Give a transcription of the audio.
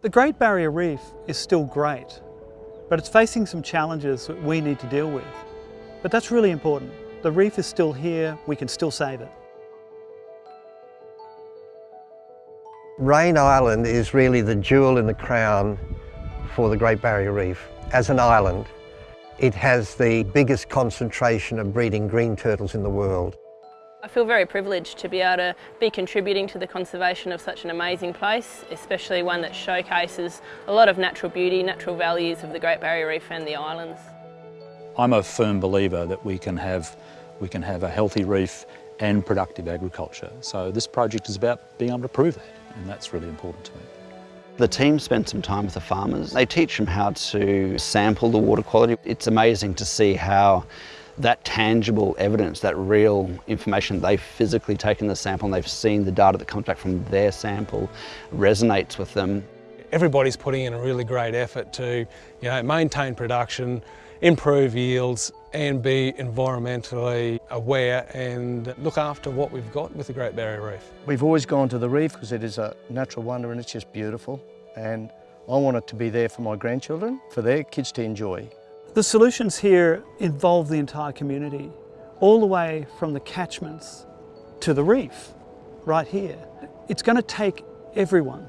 The Great Barrier Reef is still great, but it's facing some challenges that we need to deal with. But that's really important. The reef is still here, we can still save it. Raine Island is really the jewel in the crown for the Great Barrier Reef. As an island, it has the biggest concentration of breeding green turtles in the world. I feel very privileged to be able to be contributing to the conservation of such an amazing place, especially one that showcases a lot of natural beauty, natural values of the Great Barrier Reef and the islands. I'm a firm believer that we can have, we can have a healthy reef and productive agriculture. So this project is about being able to prove that, and that's really important to me. The team spent some time with the farmers. They teach them how to sample the water quality. It's amazing to see how that tangible evidence, that real information, they've physically taken the sample and they've seen the data that comes back from their sample resonates with them. Everybody's putting in a really great effort to you know, maintain production, improve yields and be environmentally aware and look after what we've got with the Great Barrier Reef. We've always gone to the reef because it is a natural wonder and it's just beautiful and I want it to be there for my grandchildren, for their kids to enjoy. The solutions here involve the entire community, all the way from the catchments to the reef, right here. It's going to take everyone